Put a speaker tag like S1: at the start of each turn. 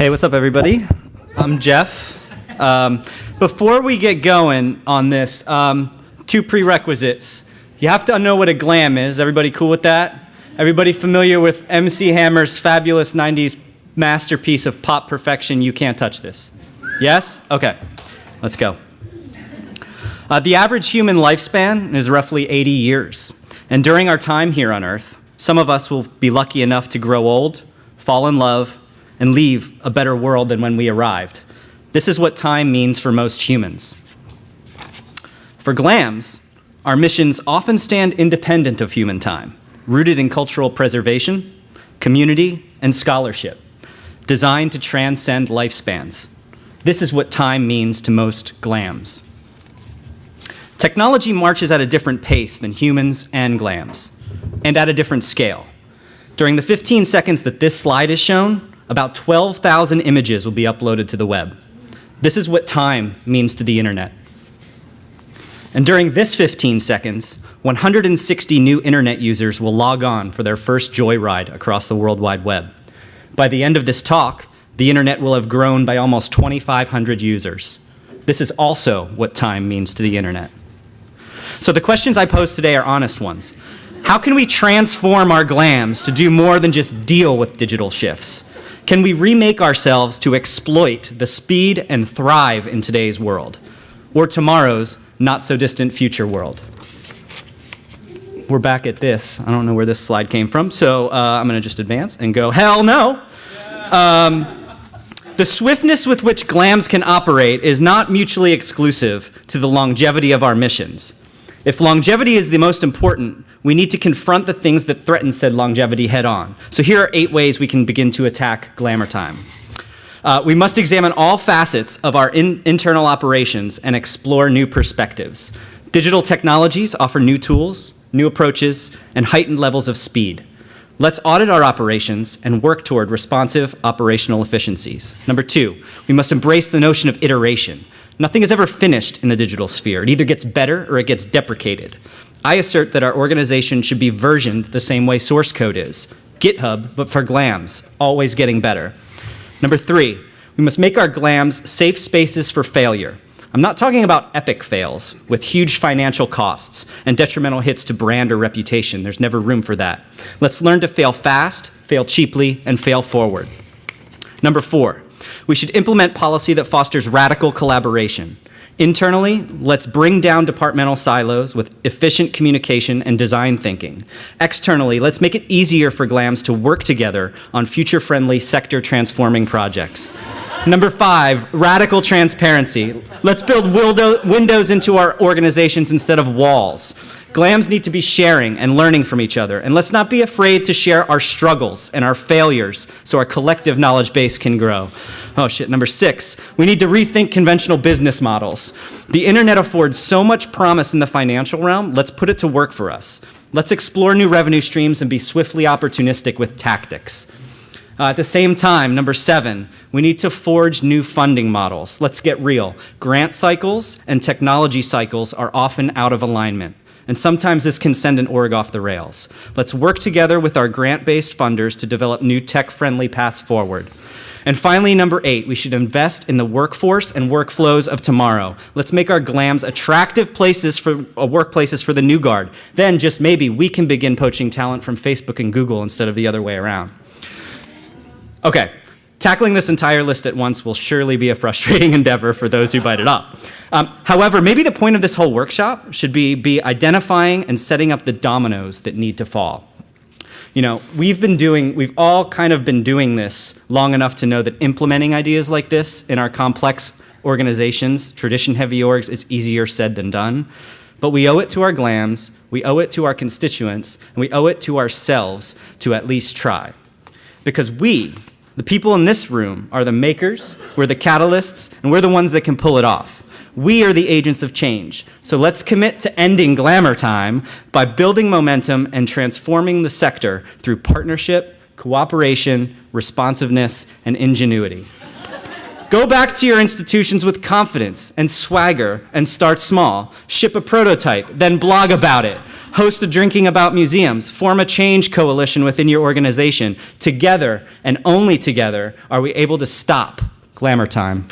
S1: Hey, what's up, everybody? I'm Jeff. Um, before we get going on this, um, two prerequisites. You have to know what a glam is. Everybody cool with that? Everybody familiar with MC Hammer's fabulous 90s masterpiece of pop perfection, You Can't Touch This? Yes? Okay, let's go. Uh, the average human lifespan is roughly 80 years. And during our time here on Earth, some of us will be lucky enough to grow old, fall in love, and leave a better world than when we arrived. This is what time means for most humans. For GLAMs, our missions often stand independent of human time, rooted in cultural preservation, community, and scholarship, designed to transcend lifespans. This is what time means to most GLAMs. Technology marches at a different pace than humans and GLAMs, and at a different scale. During the 15 seconds that this slide is shown, about 12,000 images will be uploaded to the web. This is what time means to the internet. And during this 15 seconds, 160 new internet users will log on for their first joyride across the World Wide Web. By the end of this talk, the internet will have grown by almost 2,500 users. This is also what time means to the internet. So the questions I pose today are honest ones. How can we transform our glams to do more than just deal with digital shifts? Can we remake ourselves to exploit the speed and thrive in today's world, or tomorrow's not so distant future world? We're back at this. I don't know where this slide came from, so uh, I'm going to just advance and go, hell no. Um, the swiftness with which GLAMs can operate is not mutually exclusive to the longevity of our missions. If longevity is the most important, we need to confront the things that threaten said longevity head on. So here are eight ways we can begin to attack glamour time. Uh, we must examine all facets of our in internal operations and explore new perspectives. Digital technologies offer new tools, new approaches, and heightened levels of speed. Let's audit our operations and work toward responsive operational efficiencies. Number two, we must embrace the notion of iteration. Nothing is ever finished in the digital sphere. It either gets better or it gets deprecated. I assert that our organization should be versioned the same way source code is. GitHub, but for GLAMs, always getting better. Number three, we must make our GLAMs safe spaces for failure. I'm not talking about epic fails with huge financial costs and detrimental hits to brand or reputation. There's never room for that. Let's learn to fail fast, fail cheaply, and fail forward. Number four, we should implement policy that fosters radical collaboration. Internally, let's bring down departmental silos with efficient communication and design thinking. Externally, let's make it easier for GLAMs to work together on future-friendly sector-transforming projects. Number five, radical transparency. Let's build windows into our organizations instead of walls. GLAMs need to be sharing and learning from each other, and let's not be afraid to share our struggles and our failures so our collective knowledge base can grow. Oh shit, number six, we need to rethink conventional business models. The internet affords so much promise in the financial realm, let's put it to work for us. Let's explore new revenue streams and be swiftly opportunistic with tactics. Uh, at the same time, number seven, we need to forge new funding models. Let's get real. Grant cycles and technology cycles are often out of alignment. And sometimes this can send an org off the rails. Let's work together with our grant-based funders to develop new tech-friendly paths forward. And finally, number eight, we should invest in the workforce and workflows of tomorrow. Let's make our GLAMs attractive places for uh, workplaces for the new guard. Then just maybe we can begin poaching talent from Facebook and Google instead of the other way around. Okay, tackling this entire list at once will surely be a frustrating endeavor for those who bite it off. Um, however, maybe the point of this whole workshop should be, be identifying and setting up the dominoes that need to fall. You know, we've been doing, we've all kind of been doing this long enough to know that implementing ideas like this in our complex organizations, tradition-heavy orgs, is easier said than done. But we owe it to our GLAMs, we owe it to our constituents, and we owe it to ourselves to at least try. Because we, the people in this room, are the makers, we're the catalysts, and we're the ones that can pull it off. We are the agents of change. So let's commit to ending glamour time by building momentum and transforming the sector through partnership, cooperation, responsiveness, and ingenuity. Go back to your institutions with confidence and swagger and start small. Ship a prototype, then blog about it. Host a drinking about museums. Form a change coalition within your organization. Together, and only together, are we able to stop glamour time.